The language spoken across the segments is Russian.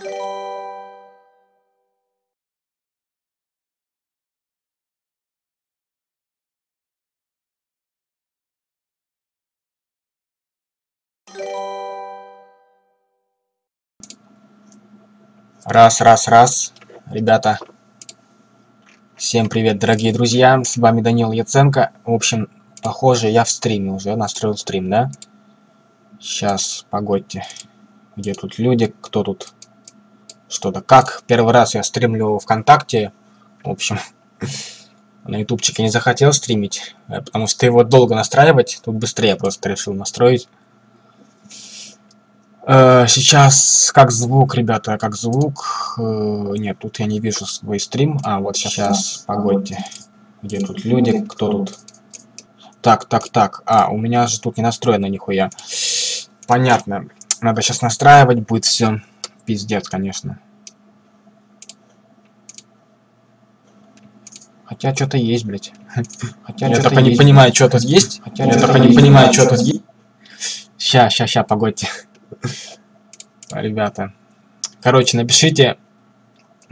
Раз, раз, раз. Ребята, всем привет, дорогие друзья. С вами Данил Яценко. В общем, похоже, я в стриме уже настроил стрим, да? Сейчас, погодьте. Где тут люди? Кто тут? Что-то как? Первый раз я стримлю ВКонтакте. В общем, на ютубчике не захотел стримить, э, потому что его долго настраивать. Тут быстрее просто решил настроить. Э, сейчас как звук, ребята, как звук. Э, нет, тут я не вижу свой стрим. А, вот сейчас, погодьте. Где тут люди? Кто тут? Так, так, так. А, у меня же тут не настроено нихуя. Понятно. Надо сейчас настраивать будет все. Пиздец, конечно. Хотя что-то есть, блядь. Хотя я только не понимаю, что тут есть. Хотя я только не понимаю, что тут есть. Ща, ща, ща, погодьте. Ребята. Короче, напишите,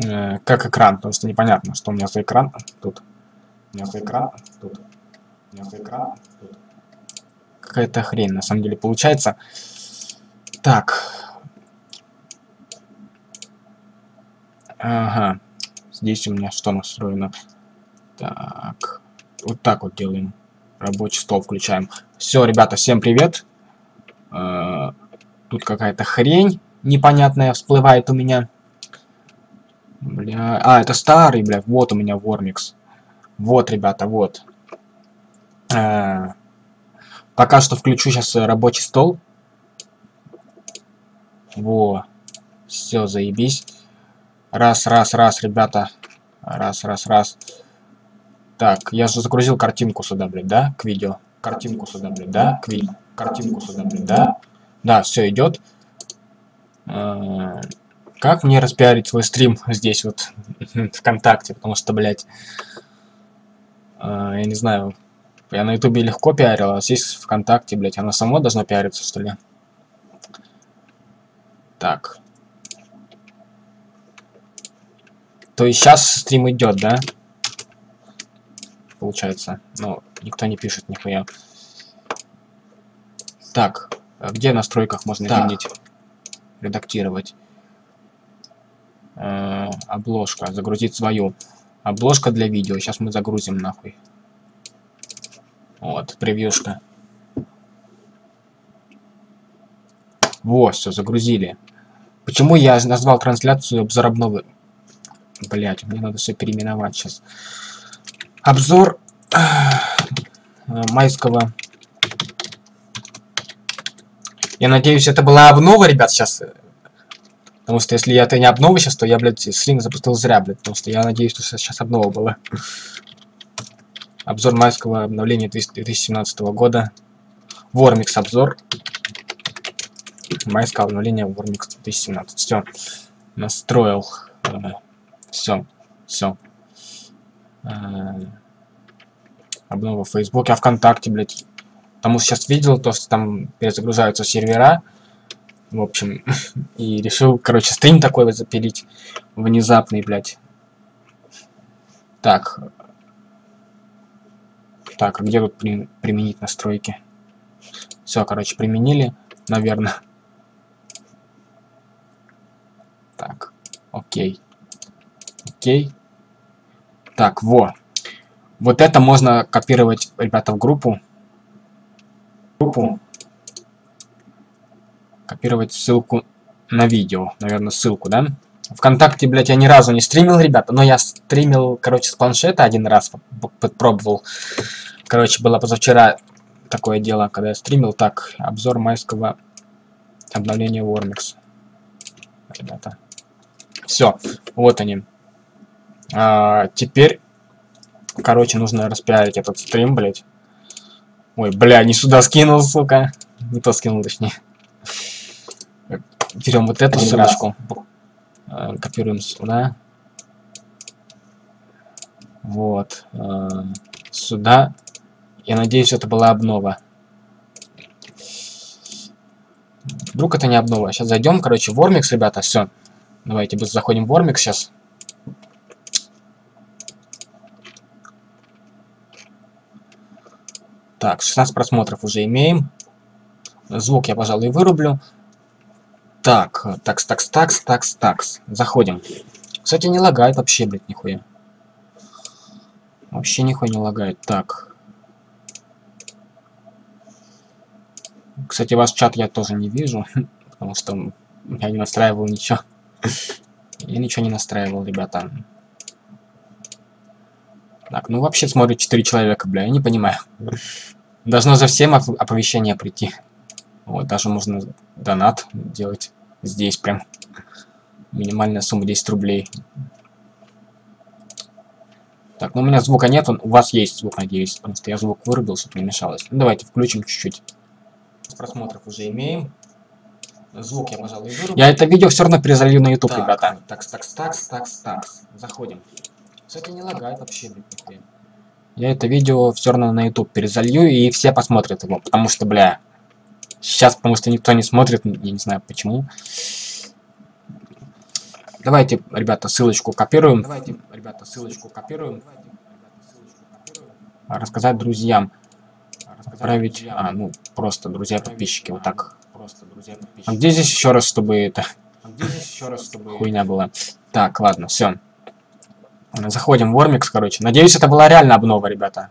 э, как экран, потому что непонятно, что у меня за экран тут. У меня за экран тут. У меня за экран тут. Какая-то хрень, на самом деле, получается. Так. Ага. Здесь у меня что настроено? Так. Вот так вот делаем. Рабочий стол включаем. Все, ребята, всем привет. Э, Тут какая-то хрень непонятная всплывает у меня. Бля, а, это старый, бля, вот у меня Вормикс. Вот, ребята, вот. А, пока что включу сейчас рабочий стол. Во. Все, заебись. Раз, раз, раз, ребята. Раз, раз, раз. Так, я же загрузил картинку сюда, блядь, да? К видео. Картинку сюда, блядь, да? К видео. Картинку сюда, блядь, да? Да, все идет. А, как мне распиарить свой стрим здесь вот ВКонтакте, потому что, блядь, а, я не знаю, я на Ютубе легко пиарил, а здесь ВКонтакте, блядь, оно само должно пиариться, что ли? Так. То есть сейчас стрим идет, да? Получается. Ну, никто не пишет нихуя. Так. А где в настройках можно так. изменить? Редактировать. Э, обложка. Загрузить свою. Обложка для видео. Сейчас мы загрузим нахуй. Вот, превьюшка. Вот, все, загрузили. Почему я назвал трансляцию обзор обновы? Блять, мне надо все переименовать сейчас. Обзор э, майского я надеюсь, это была обнова, ребят, сейчас. Потому что если это не обнова сейчас, то я, блядь, стрим запустил зря, блядь. Потому что я надеюсь, что сейчас обнова была. Обзор майского обновления 2017 года. Вормикс обзор. Майское обновление Вормикс 2017. Все. Настроил. Все. Все. Обнова в Фейсбуке, а ВКонтакте, блядь. Потому сейчас видел то, что там перезагружаются сервера. В общем, и решил, короче, стрим такой вот запилить. Внезапный, блядь. Так. Так, а где тут при, применить настройки? Все, короче, применили, наверное. Так, окей. Окей. Так, во. Вот это можно копировать, ребята, в группу группу, копировать ссылку на видео, наверное, ссылку, да? Вконтакте, блядь, я ни разу не стримил, ребята, но я стримил, короче, с планшета один раз, попробовал. Короче, было позавчера такое дело, когда я стримил. Так, обзор майского обновления Warmix. Ребята. Все, вот они. А, теперь, короче, нужно распиарить этот стрим, блядь. Ой, бля, не сюда скинул, сука. Не то скинул, точнее. Берем вот эту ссылочку. Э, копируем сюда. Вот. Э, сюда. Я надеюсь, это была обнова. Вдруг это не обнова. Сейчас зайдем, короче, в Ормикс, ребята, все. Давайте заходим в Вормик сейчас. Так, 16 просмотров уже имеем. Звук я, пожалуй, вырублю. Так, такс, такс, такс, такс, такс. Заходим. Кстати, не лагает вообще, блядь, нихуя. Вообще нихуя не лагает. Так. Кстати, ваш чат я тоже не вижу, потому что я не настраивал ничего. Я ничего не настраивал, ребята. Так, ну вообще смотрит 4 человека, бля, я не понимаю. Должно за всем оповещение прийти. Вот, даже можно донат делать здесь прям. Минимальная сумма 10 рублей. Так, ну у меня звука нет, он, у вас есть звук, надеюсь, потому что я звук вырубил, чтобы не мешалось. Ну, давайте включим чуть-чуть. Просмотров уже имеем. Звук я, пожалуй, вырубил. Я это видео все равно перезалью на YouTube, так, ребята. Такс, такс, такс, такс, такс. Заходим. Кстати, не лагает вообще, блин, Я это видео все равно на YouTube перезалью, и все посмотрят его, потому что, бля, сейчас, потому что никто не смотрит, я не знаю почему. Давайте, ребята, ссылочку копируем. Давайте, ребята, ссылочку копируем. Рассказать друзьям. Отправить, а, ну, просто друзья-подписчики, вот так. Просто друзья А где здесь еще раз, чтобы это... А где здесь еще раз, чтобы... Хуйня была. Так, ладно, все. Заходим в Вормикс, короче. Надеюсь, это была реально обнова, ребята.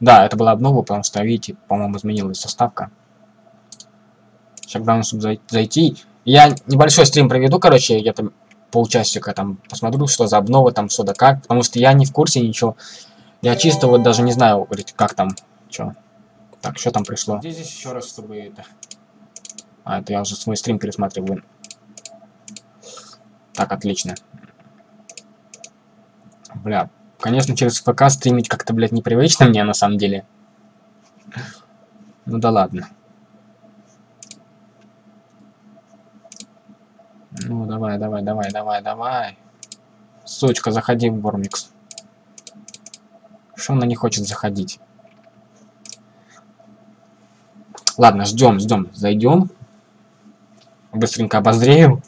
Да, это была обнова, потому что, видите, по-моему, изменилась составка. Главное, чтобы зайти. Я небольшой стрим проведу, короче, я там полчасика там посмотрю, что за обнова, там что да как, потому что я не в курсе ничего. Я чисто вот даже не знаю, говорить, как там, что. Так, что там пришло? Где здесь еще раз, чтобы это... А, это я уже свой стрим пересматриваю. Так, отлично. Бля, конечно, через ФК стримить как-то, блядь, непривычно мне, на самом деле. Ну да ладно. Ну, давай, давай, давай, давай, давай. Сучка, заходи в Вормикс. Что она не хочет заходить? Ладно, ждем, ждем. Зайдем. Быстренько обозреем.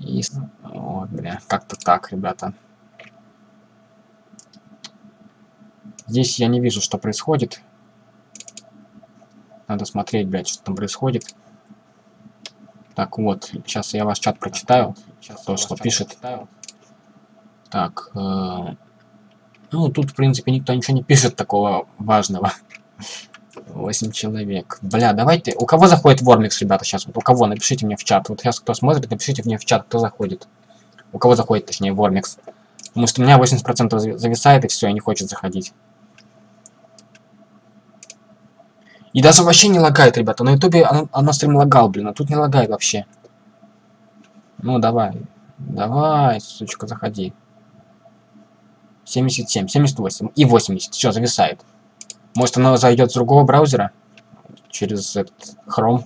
И... Вот, бля, как-то так, ребята. Здесь я не вижу, что происходит. Надо смотреть, блядь, что там происходит. Так, вот, сейчас я ваш чат прочитаю. Сейчас то, что пишет. Прочитаю. Так, э, ну, тут, в принципе, никто ничего не пишет такого важного. 8 человек. Бля, давайте... У кого заходит Вормикс, ребята, сейчас? Вот у кого? Напишите мне в чат. Вот сейчас кто смотрит, напишите мне в чат, кто заходит. У кого заходит, точнее, Вормикс. Потому что у меня 80% зависает, и все, и не хочет заходить. И даже вообще не лагает, ребята. На ютубе оно, оно стрим лагал, блин, а тут не лагает вообще. Ну, давай. Давай, сучка, заходи. 77, 78 и 80. Все, зависает. Может, оно зайдет с другого браузера? Через этот Chrome.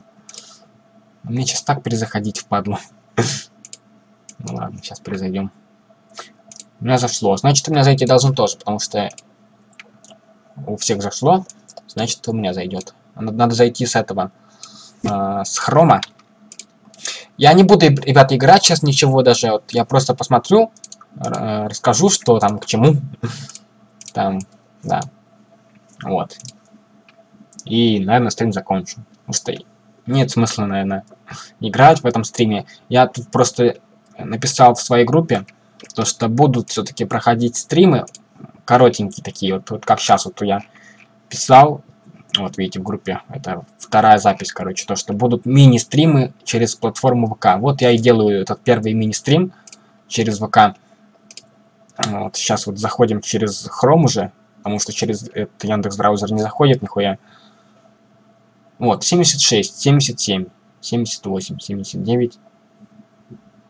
Мне сейчас так перезаходить впадло. Ну ладно, сейчас перезайдем. У меня зашло. Значит, у меня зайти должно тоже, потому что у всех зашло значит у меня зайдет. Надо зайти с этого, э, с хрома. Я не буду, ребята, играть сейчас ничего даже. Вот я просто посмотрю, расскажу, что там к чему. Там, да. Вот. И, наверное, стрим закончу. Потому что нет смысла, наверное, играть в этом стриме. Я тут просто написал в своей группе, то что будут все-таки проходить стримы коротенькие такие, вот, вот как сейчас вот я писал, вот видите в группе, это вторая запись, короче, то, что будут мини-стримы через платформу ВК. Вот я и делаю этот первый мини-стрим через ВК. Вот, сейчас вот заходим через Chrome уже, потому что через этот Яндекс браузер не заходит нихуя. Вот, 76, 77, 78, 79.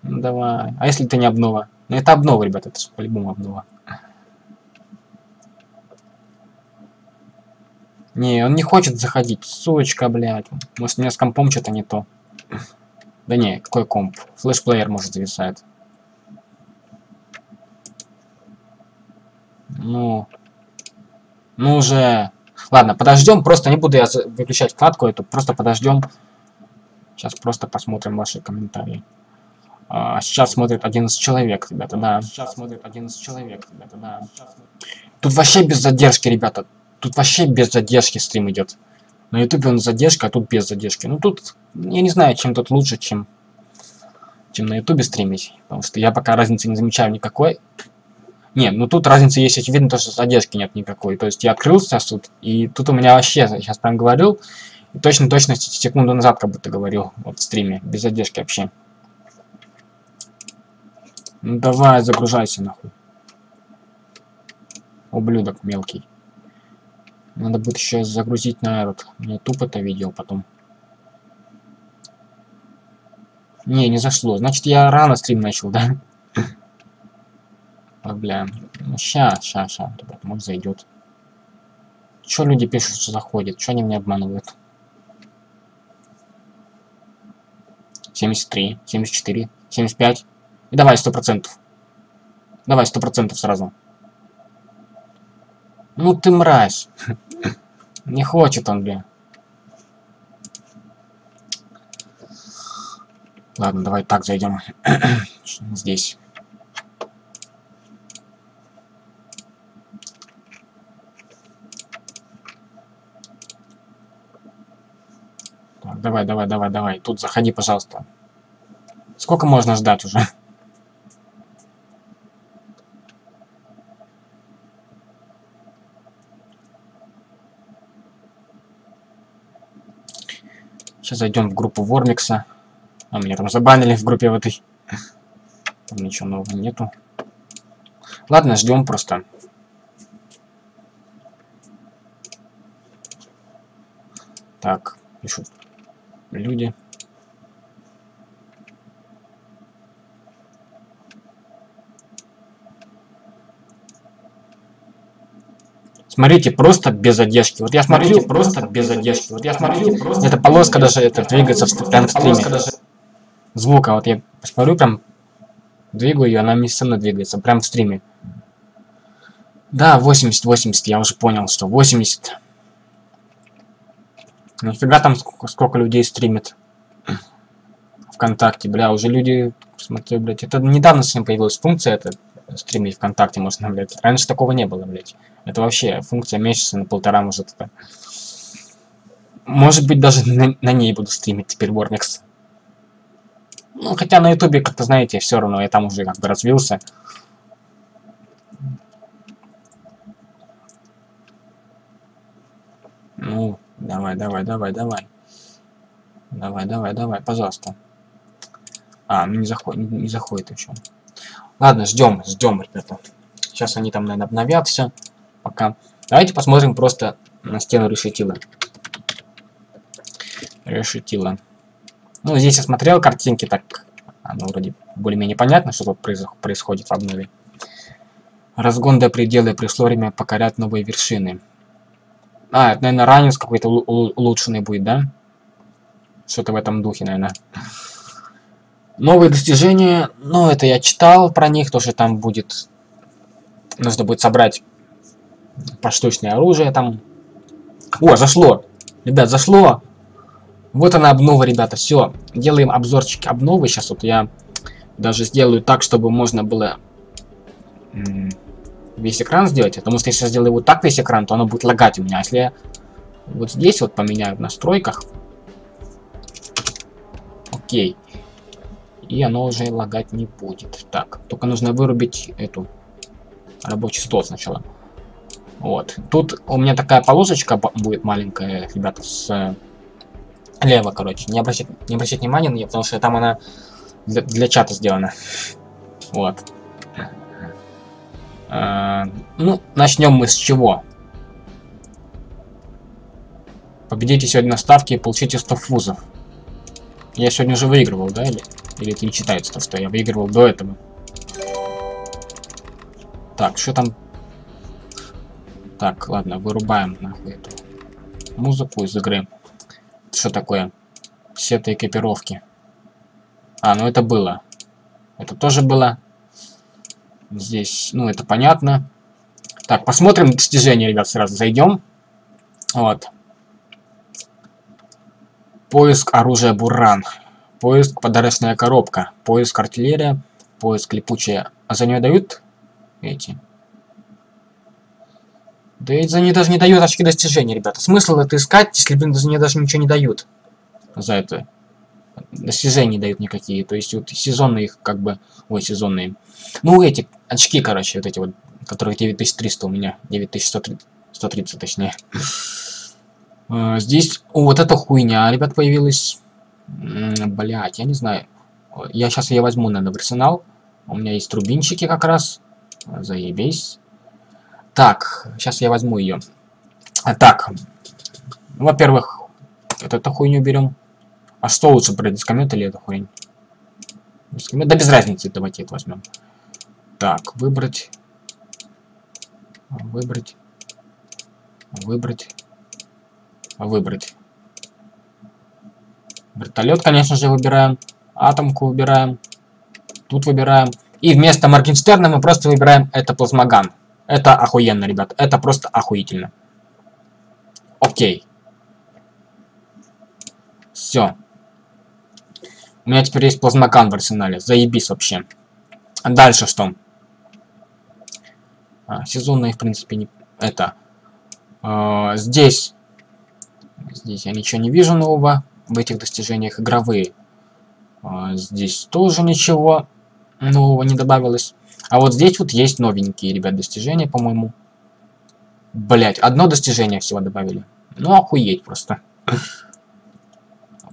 Ну давай. А если это не обнова? Ну это обнова, ребята, это по-любому обнова. Не, он не хочет заходить. Сучка, блядь. Может, у меня с компом что-то не то. Да не, какой комп? Флешплеер, может, зависает. Ну... Ну уже... Ладно, подождем. Просто не буду я выключать вкладку эту. Просто подождем. Сейчас просто посмотрим ваши комментарии. А, сейчас смотрит 11 человек, ребята, да. Сейчас смотрит 11 человек, ребята, да. Тут вообще без задержки, ребята. Тут вообще без задержки стрим идет. На ютубе он задержка, а тут без задержки. Ну тут, я не знаю, чем тут лучше, чем, чем на ютубе стримить. Потому что я пока разницы не замечаю никакой. Не, ну тут разница есть очевидно, то, что задержки нет никакой. То есть я открылся сейчас тут, и тут у меня вообще, сейчас прям говорил, и точно-точно секунду назад как будто говорил, вот в стриме, без задержки вообще. Ну давай, загружайся нахуй. Ублюдок мелкий. Надо будет еще загрузить на этот, на тупо это видео потом. Не, не зашло. Значит, я рано стрим начал, да? Бля. Ну, ща, ща, ща, ребят, может зайдет. Чё люди пишут, что заходит? Чё они меня обманывают? 73, 74, 75. И давай, сто процентов. Давай, сто процентов сразу. Ну ты мразь. Не хочет он, бля. Ладно, давай так зайдем. Здесь. Давай, давай, давай, давай. Тут заходи, пожалуйста. Сколько можно ждать уже? Сейчас зайдем в группу Вормикса. А меня там забанили в группе в этой. Там ничего нового нету. Ладно, ждем просто. Так, пишут люди. Смотрите, просто без задержки. Вот я смотрю, просто без задержки. Вот я смотрю, просто эта полоска даже это двигается в, прям в стриме. Даже... Звука, вот я смотрю, прям двигаю ее, она мной двигается, прям в стриме. Да, 80, 80, я уже понял, что 80. Нафига там сколько, сколько людей стримит? Вконтакте, бля, уже люди, смотрю, блядь, это недавно с ним появилась функция, это стримить ВКонтакте можно, блядь. Раньше такого не было, блядь. Это вообще функция месяца на полтора, может, это... Может быть, даже на, на ней буду стримить теперь Warmix. Ну, хотя на ютубе, как-то, знаете, все равно я там уже как бы развился. Ну, давай, давай, давай, давай. Давай, давай, давай, пожалуйста. А, ну не заходит, не, не заходит еще. Ладно, ждем, ждем, ребята. Сейчас они там, наверное, обновят все. Пока. Давайте посмотрим просто на стену решетила. Решетила. Ну, здесь я смотрел картинки, так оно вроде более-менее понятно, что тут происходит в обнове. Разгон до предела, пришло время покорять новые вершины. А, это, наверное, ранец какой-то улучшенный будет, да? Что-то в этом духе, наверное. Новые достижения, ну, это я читал про них, тоже там будет... Нужно будет собрать поштучное оружие там. О, зашло! Ребят, зашло! Вот она обнова, ребята, все. Делаем обзорчик обновы. Сейчас вот я даже сделаю так, чтобы можно было весь экран сделать. Потому что если я сделаю вот так весь экран, то оно будет лагать у меня. Если я вот здесь вот поменяю в настройках. Окей и оно уже лагать не будет. Так, только нужно вырубить эту рабочий стол сначала. Вот. Тут у меня такая полосочка будет маленькая, ребята, с э, лево, короче. Не обращать, не обращать внимания на нее, потому что там она для, для чата сделана. Вот. А, ну, начнем мы с чего? Победите сегодня на ставке и получите 100 фузов. Я сегодня уже выигрывал, да, или? Или это не читается, то, что я выигрывал до этого? Так, что там? Так, ладно, вырубаем нахуй эту музыку из игры. Что такое? Все это экипировки. А, ну это было. Это тоже было. Здесь, ну это понятно. Так, посмотрим достижения, ребят, сразу зайдем. Вот. Поиск оружия Буран. Поиск подарочная коробка. Поиск артиллерия. Поиск липучая. А за нее дают эти? Да и за нее даже не дают очки достижения, ребята. Смысл это искать, если, блин, нее даже ничего не дают. За это. Достижений дают никакие. То есть вот сезонные их как бы... Ой, сезонные. Ну, эти очки, короче, вот эти вот, которых 9300 у меня. 9130, 130 точнее. А, здесь вот эта хуйня, ребят, появилась. Блять, я не знаю. Я сейчас ее возьму, наверное, в арсенал. У меня есть трубинчики как раз. Заебись. Так, сейчас я возьму ее. А, так, во-первых, вот эту хуйню берем. А что лучше брать, дискомет или эту хуйню? Дискомет? Да без разницы, давайте это возьмем. Так, выбрать. Выбрать. Выбрать. Выбрать. Вертолет, конечно же, выбираем. Атомку выбираем. Тут выбираем. И вместо Моргенштерна мы просто выбираем это плазмоган. Это охуенно, ребят. Это просто охуительно. Окей. Все. У меня теперь есть плазмоган в арсенале. Заебись вообще. Дальше что? А, сезонные, в принципе, не... Это. А, здесь. Здесь я ничего не вижу нового. В этих достижениях игровые. А, здесь тоже ничего нового не добавилось. А вот здесь вот есть новенькие, ребят, достижения, по-моему. Блять, одно достижение всего добавили. Ну, охуеть просто.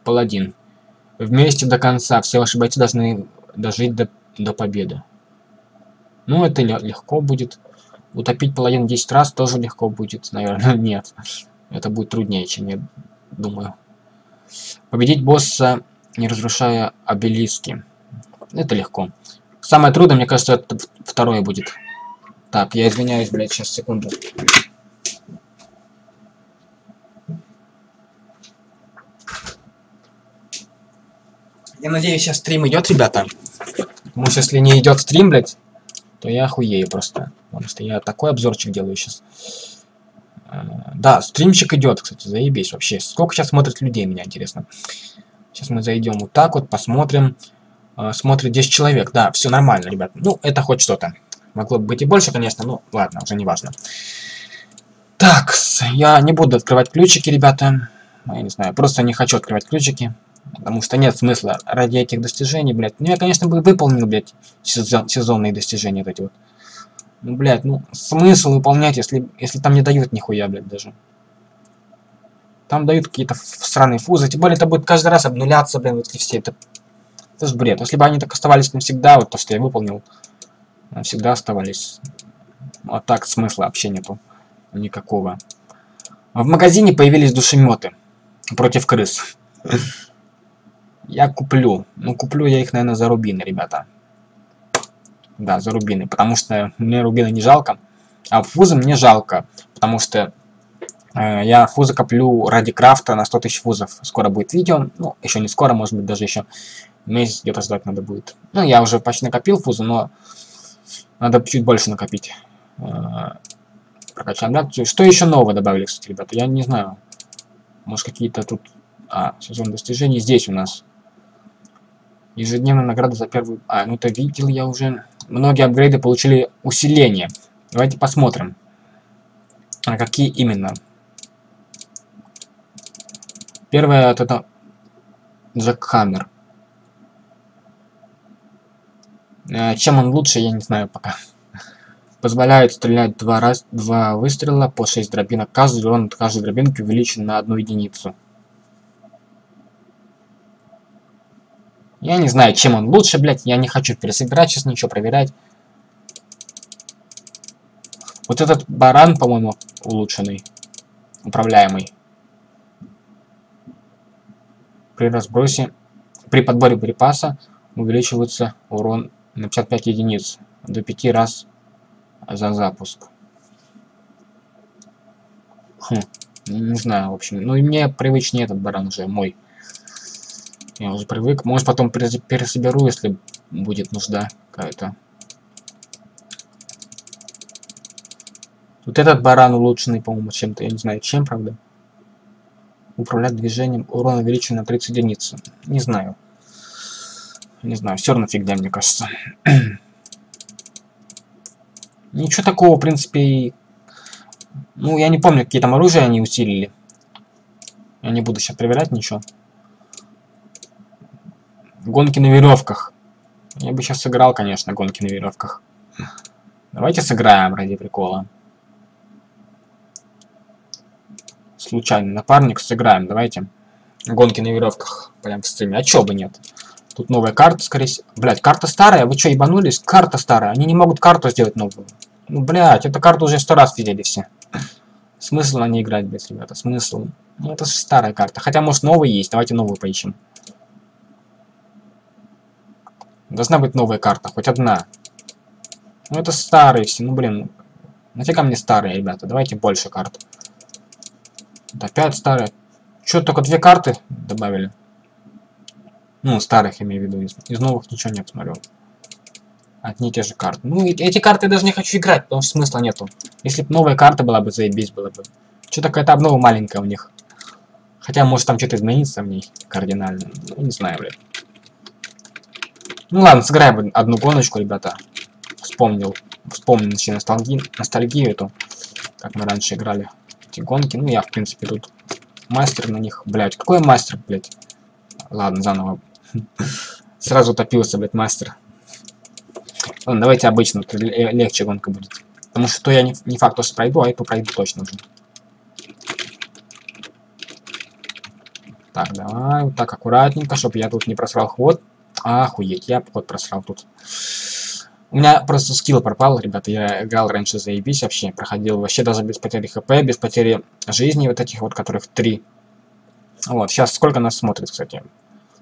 Паладин. Вместе до конца. Все ваши бойцы должны дожить до, до победы. Ну, это легко будет. Утопить паладин 10 раз тоже легко будет, наверное. Нет. Это будет труднее, чем я думаю. Победить босса, не разрушая обелиски. Это легко. Самое трудное, мне кажется, это второе будет. Так, я извиняюсь, блядь, сейчас, секунду. Я надеюсь, сейчас стрим идет, ребята. Потому что если не идет стрим, блядь, то я охуею просто. Потому что я такой обзорчик делаю сейчас. А, да, стримчик идет, кстати, заебись вообще. Сколько сейчас смотрит людей, меня интересно. Сейчас мы зайдем вот так вот, посмотрим. Э, смотрит 10 человек. Да, все нормально, ребят. Ну, это хоть что-то. Могло бы быть и больше, конечно, но ладно, уже не важно. Так, я не буду открывать ключики, ребята. Я не знаю, просто не хочу открывать ключики. Потому что нет смысла ради этих достижений, блядь. Ну, я, конечно, бы выполнил, блядь, сезон, сезонные достижения вот эти вот. Ну, блядь, ну, смысл выполнять, если, если там не дают нихуя, блядь, даже. Там дают какие-то странные фузы. Тем более это будет каждый раз обнуляться, блин, вот эти все. Это это же бред. Если бы они так оставались навсегда, вот то, что я выполнил, навсегда оставались. А так смысла вообще нету. Никакого. В магазине появились душеметы против крыс. Я куплю. Ну, куплю я их, наверное, за рубины, ребята. Да, за рубины. Потому что мне рубины не жалко. А фузы мне жалко. Потому что э, я фузы коплю ради крафта на 100 тысяч фузов. Скоро будет видео. Ну, еще не скоро, может быть, даже еще Месяц где-то ждать надо будет. Ну, я уже почти накопил фузу, но надо чуть больше накопить. А, прокачаем реакцию. Что еще нового добавили, кстати, ребята? Я не знаю. Может, какие-то тут... А, сезон достижений здесь у нас. Ежедневная награда за первую... А, ну это видел я уже. Многие апгрейды получили усиление. Давайте посмотрим. А какие именно? Первое, вот это Джек Хаммер. Э, чем он лучше, я не знаю пока. Позволяет стрелять два, раз, два выстрела по 6 дробинок. Каждый урон от каждой дробинки увеличен на одну единицу. Я не знаю, чем он лучше, блядь. Я не хочу пересобирать сейчас ничего проверять. Вот этот баран, по-моему, улучшенный. Управляемый. При разбросе, при подборе припаса увеличивается урон на 55 единиц до 5 раз за запуск. Хм, не знаю, в общем. Ну и мне привычнее этот баран уже, мой. Я уже привык. Может потом пересоберу, если будет нужда какая-то. Вот этот баран улучшенный, по-моему, чем-то. Я не знаю, чем, правда. Управлять движением. Урон увеличен на 30 единиц. Не знаю. Не знаю, все равно фигня, мне кажется. Ничего такого, в принципе, Ну, я не помню, какие там оружия они усилили. Я не буду сейчас проверять ничего. Гонки на веревках. Я бы сейчас сыграл, конечно, гонки на веревках. Давайте сыграем ради прикола. Случайный напарник, сыграем, давайте. Гонки на веревках прям в стриме. А чё бы нет? Тут новая карта, скорее всего. Блять, карта старая, вы чё, ебанулись? Карта старая. Они не могут карту сделать новую. Ну, блять, эту карту уже сто раз видели все. Смысл на ней играть, блядь, ребята, смысл. Ну, это же старая карта. Хотя, может, новая есть. Давайте новую поищем. Должна быть новая карта, хоть одна. Ну, это старые все. Ну, блин, нафига мне старые, ребята? Давайте больше карт. Вот опять старые. Чё, только две карты добавили? Ну, старых имею в виду. Из, из новых ничего нет, смотрю. Одни и те же карты. Ну, эти карты я даже не хочу играть, потому что смысла нету. Если бы новая карта была бы, заебись было бы. Что такая-то обнова маленькая у них. Хотя, может, там что-то изменится в ней кардинально. Ну, не знаю, блядь. Ну ладно, сыграем одну гоночку, ребята. Вспомнил. Вспомнил начали ностальгию, ностальгию эту. Как мы раньше играли эти гонки. Ну, я, в принципе, тут мастер на них. Блять, какой мастер, блять? Ладно, заново. Сразу топился, блядь, мастер. Ладно, давайте обычно, легче гонка будет. Потому что то я не, не факт, что пройду, а эту пройду точно уже. Так, давай, вот так аккуратненько, чтобы я тут не просрал ход. Охуеть, я ход просрал тут. У меня просто скилл пропал, ребята, я играл раньше заебись вообще, проходил вообще даже без потери хп, без потери жизни, вот этих вот, которых три. Вот, сейчас сколько нас смотрит, кстати?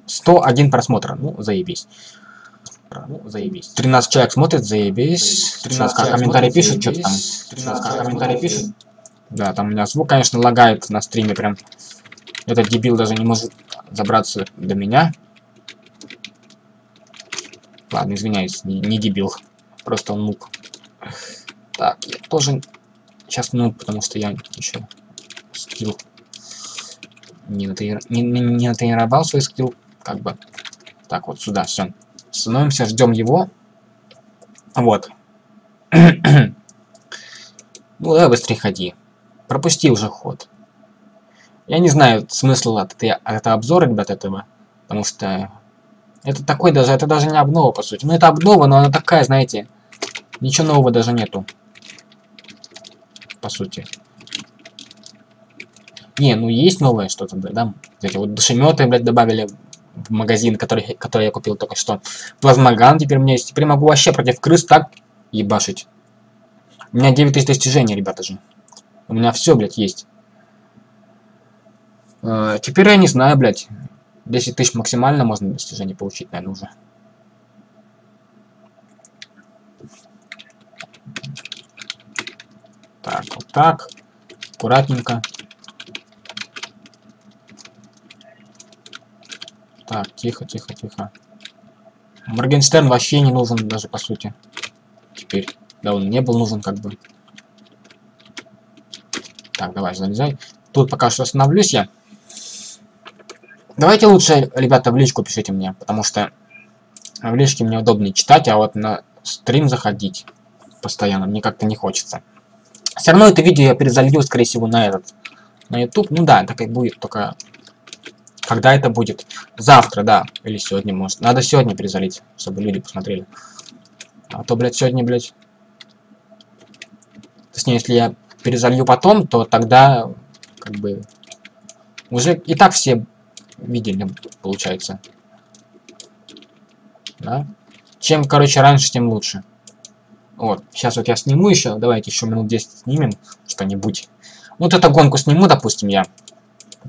101 просмотр, ну, заебись. Ну, заебись. 13 человек смотрит, заебись. 13 как комментарии пишут, что-то там. 13 как комментарии пишут. Да, там у меня звук, конечно, лагает на стриме прям. Этот дебил даже не может забраться до меня. Ладно, извиняюсь, не, не дебил. Просто он нуб. Так, я тоже сейчас нуб, потому что я еще скилл не, натрени... не, не, не натренировал свой скилл. Как бы. Так, вот сюда, все. Становимся, ждем его. Вот. ну, давай быстрее ходи. Пропусти уже ход. Я не знаю смысла от, от этого обзора, ребят, этого. Потому что это такой даже, это даже не обнова, по сути. Ну, это обнова, но она такая, знаете, ничего нового даже нету. По сути. Не, ну есть новое что-то, да? Эти вот душеметы, блядь, добавили магазин, который, который я купил только что. Плазмоган теперь у меня есть. Теперь могу вообще против крыс так ебашить. У меня 9000 достижений, ребята же. У меня все, блядь, есть. Э, теперь я не знаю, блядь. 10 тысяч максимально можно достижение получить, наверное, уже. Так, вот так. Аккуратненько. Так, тихо, тихо, тихо. Моргенштерн вообще не нужен даже, по сути. Теперь. Да, он не был нужен, как бы. Так, давай, залезай. Тут пока что остановлюсь я. Давайте лучше, ребята, в личку пишите мне, потому что в личке мне удобнее читать, а вот на стрим заходить постоянно мне как-то не хочется. Все равно это видео я перезалью, скорее всего, на этот, на YouTube. Ну да, так и будет, только когда это будет? Завтра, да, или сегодня, может. Надо сегодня перезалить, чтобы люди посмотрели. А то, блядь, сегодня, блядь... Точнее, если я перезалью потом, то тогда, как бы... Уже и так все видели, получается. Да? Чем, короче, раньше, тем лучше. Вот, сейчас вот я сниму еще, давайте еще минут 10 снимем что-нибудь. Вот эту гонку сниму, допустим, я.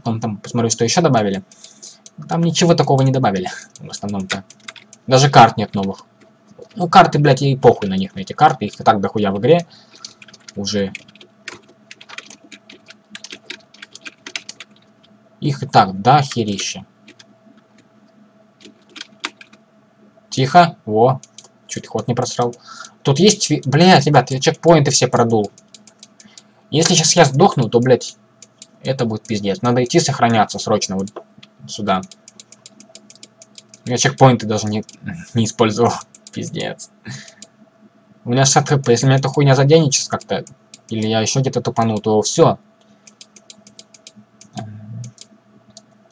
Потом там посмотрю, что еще добавили. Там ничего такого не добавили, в основном-то. Даже карт нет новых. Ну, карты, блядь, и похуй на них, на эти карты. Их и так дохуя в игре. Уже Их и так да херище. Тихо. Во. Чуть ход не просрал. Тут есть... Блядь, ребят, я чекпоинты все продул. Если сейчас я сдохну, то, блядь, это будет пиздец. Надо идти сохраняться срочно вот сюда. Я чекпоинты даже не, не использовал. Пиздец. У меня 60 хп. Если меня эта хуйня заденет сейчас как-то, или я еще где-то тупану, то все.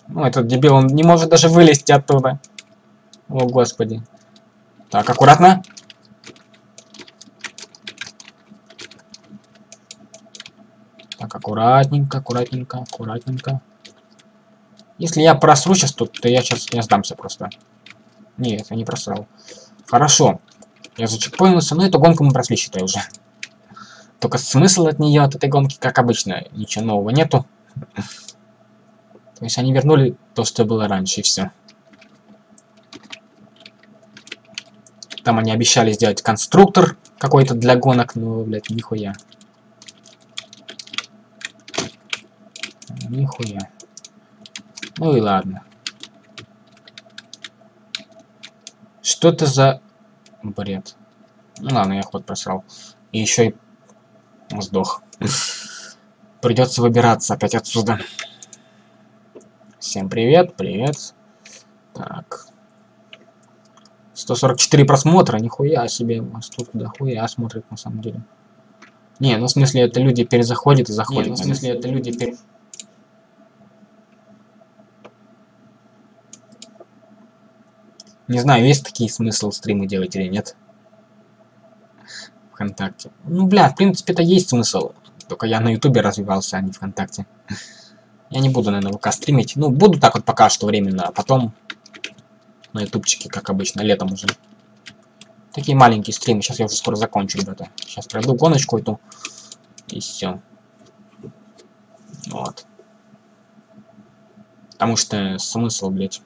Ну, этот дебил, он не может даже вылезти оттуда. О, господи. Так, аккуратно. Так, аккуратненько, аккуратненько, аккуратненько. Если я просру сейчас тут, то я сейчас не сдамся просто. Нет, я не просрал. Хорошо. Я зачекпоинился, но эту гонку мы прошли, считай, уже. Только смысл от нее, от этой гонки, как обычно, ничего нового нету. То есть они вернули то, что было раньше, и все. Там они обещали сделать конструктор какой-то для гонок, но, блядь, нихуя. Нихуя. Ну и ладно. Что это за бред? Ну ладно, я ход просрал. И еще и сдох. Придется выбираться опять отсюда. Всем привет, привет. Так. 144 просмотра, нихуя себе. Тут дохуя смотрит на самом деле. Не, ну в смысле это люди перезаходят и заходят. Не, ну в смысле это люди пере... Не знаю, есть такие смысл стримы делать или нет. Вконтакте. Ну, бля, в принципе, это есть смысл. Только я на Ютубе развивался, а не ВКонтакте. Я не буду, наверное, ВК стримить. Ну, буду так вот пока что временно, а потом на ютубчике, как обычно, летом уже. Такие маленькие стримы. Сейчас я уже скоро закончу, ребята. Сейчас пройду гоночку эту. И все. Вот. Потому что смысл, блядь.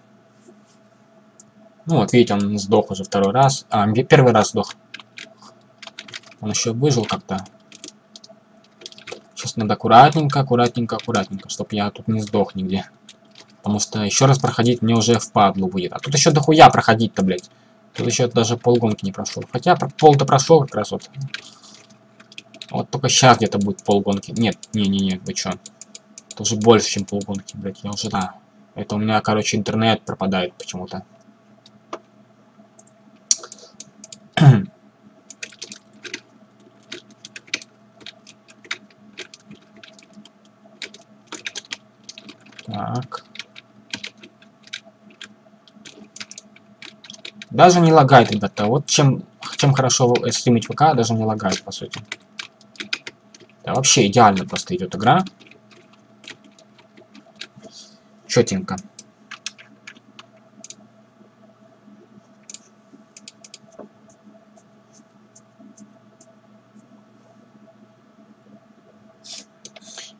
Ну вот, видите, он сдох уже второй раз. А, первый раз сдох. Он еще выжил как-то. Сейчас надо аккуратненько, аккуратненько, аккуратненько, чтобы я тут не сдох нигде. Потому что еще раз проходить мне уже впадлу будет. А тут еще дохуя проходить-то, блядь. Тут еще даже полгонки не прошел. Хотя пол-то прошел как раз вот. Вот только сейчас где-то будет полгонки. Нет, не-не-не, вы чё? Это уже больше, чем полгонки, блядь. Я уже, да. Это у меня, короче, интернет пропадает почему-то. Так. Даже не лагает, ребята. Вот чем, чем хорошо стримить ВК, даже не лагает, по сути. Да, вообще идеально просто идет игра. Четенько.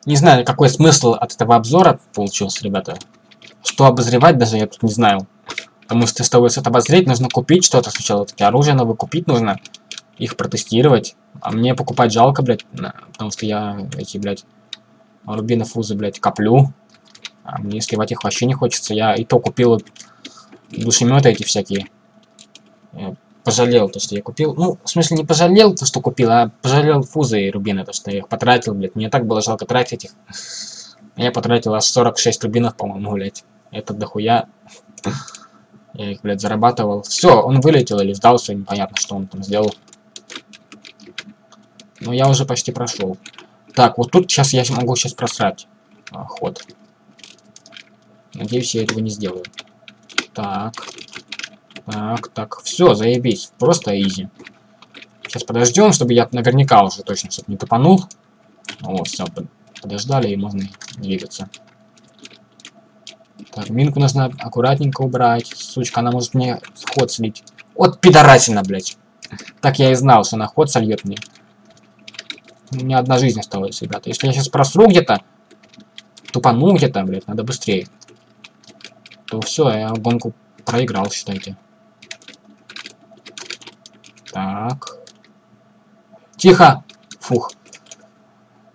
Не знаю, какой смысл от этого обзора получился, ребята. Что обозревать даже я тут не знаю. Потому что, чтобы что-то обозреть, нужно купить что-то сначала. Такие оружие новые купить нужно. Их протестировать. А мне покупать жалко, блядь. Потому что я эти, блядь, рубинофузы, блядь, коплю. А мне сливать их вообще не хочется. Я и то купил душеметы эти всякие пожалел то, что я купил. Ну, в смысле, не пожалел то, что купил, а пожалел фузы и рубины, то, что я их потратил, блядь. Мне так было жалко тратить их. Я потратил аж 46 рубинов, по-моему, блядь. Это дохуя. Я их, блядь, зарабатывал. Все, он вылетел или сдался, непонятно, что он там сделал. Но я уже почти прошел. Так, вот тут сейчас я могу сейчас просрать а, ход. Надеюсь, я этого не сделаю. Так. Так, так, все, заебись. Просто изи. Сейчас подождем, чтобы я наверняка уже точно, чтобы не топанул. Вот, все, подождали и можно двигаться. Так, минку нужно аккуратненько убрать. Сучка, она может мне ход слить. Вот пидорасина, блядь. Так я и знал, что она ход сольет мне. У меня одна жизнь осталась, ребята. Если я сейчас просру где-то, тупану где-то, блядь, надо быстрее. То все, я гонку проиграл, считайте. Так. Тихо. Фух.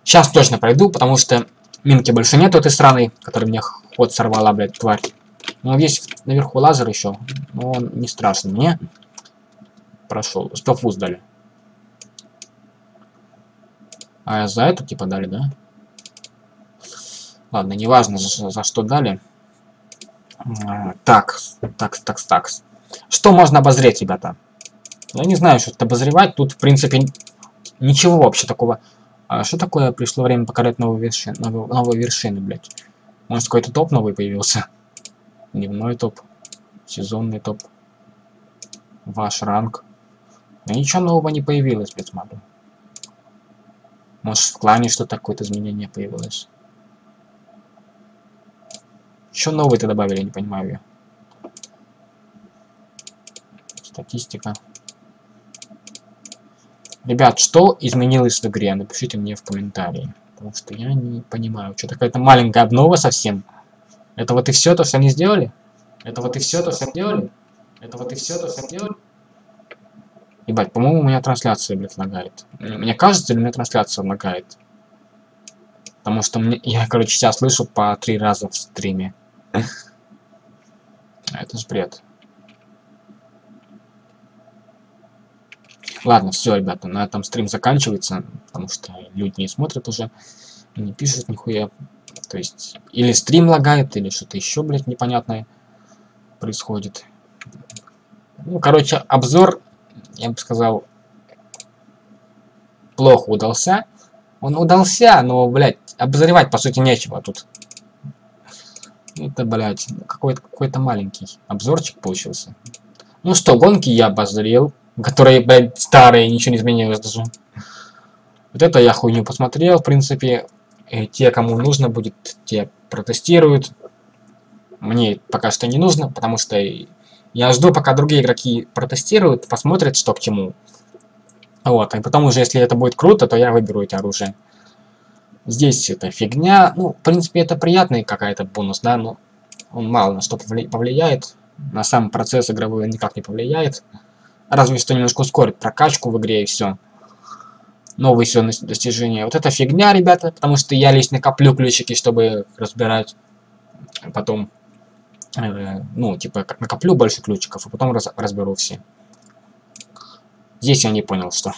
Сейчас точно пройду, потому что минки больше нет этой страны, которая мне ход сорвала, блядь, тварь. Ну, есть наверху лазер еще, но он не страшен мне. Прошел. 100 фуз дали. А за эту типа дали, да? Ладно, неважно за, за что дали. А, так, так, так, так. Что можно обозреть, ребята? Я не знаю, что тут обозревать. Тут, в принципе, ничего вообще такого. А что такое пришло время покорять новые вершины, новые, новые вершины, блядь? Может, какой-то топ новый появился? Дневной топ. Сезонный топ. Ваш ранг. Но ничего нового не появилось, смотрю. Может, в клане что-то какое-то изменение появилось. Что новый-то добавили, не понимаю. Статистика. Ребят, что изменилось в игре? Напишите мне в комментарии. Потому что я не понимаю. Что такая-то маленькая обнова совсем. Это вот и все то, что они сделали? Это вот и все то, что они сделали? Это вот и все то, что они сделали? Ебать, по-моему, у меня трансляция, блядь, лагает. Мне кажется, или у меня трансляция лагает? Потому что мне, я, короче, сейчас слышу по три раза в стриме. Это ж бред. Ладно, все, ребята, на этом стрим заканчивается, потому что люди не смотрят уже, не пишут нихуя. То есть, или стрим лагает, или что-то еще, блядь, непонятное происходит. Ну, короче, обзор, я бы сказал, плохо удался. Он удался, но, блядь, обозревать, по сути, нечего тут. Это, блядь, какой-то какой, -то, маленький обзорчик получился. Ну что, гонки я обозрел которые, блядь, старые, ничего не изменилось даже. Вот это я хуйню посмотрел, в принципе. И те, кому нужно будет, те протестируют. Мне пока что не нужно, потому что я жду, пока другие игроки протестируют, посмотрят, что к чему. Вот, и потом уже, если это будет круто, то я выберу эти оружия. Здесь это фигня. Ну, в принципе, это приятный какая-то бонус, да, но он мало на что повлияет. На сам процесс игровой никак не повлияет. Разве что немножко ускорит прокачку в игре и все. Новые все достижения. Вот это фигня, ребята, потому что я лично коплю ключики, чтобы разбирать. Потом, э, ну, типа, накоплю больше ключиков, а потом раз, разберу все. Здесь я не понял, что.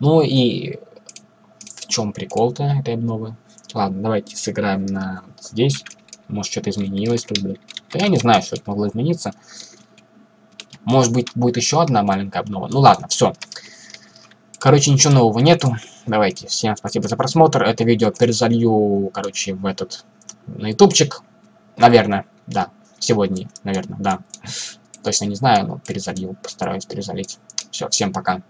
Ну и в чем прикол-то этой обновы? Ладно, давайте сыграем на здесь. Может, что-то изменилось тут, блядь. Да я не знаю, что это могло измениться. Может быть, будет еще одна маленькая обнова. Ну ладно, все. Короче, ничего нового нету. Давайте, всем спасибо за просмотр. Это видео перезалью, короче, в этот, на ютубчик. Наверное, да. Сегодня, наверное, да. Точно не знаю, но перезалью, постараюсь перезалить. Все, всем пока.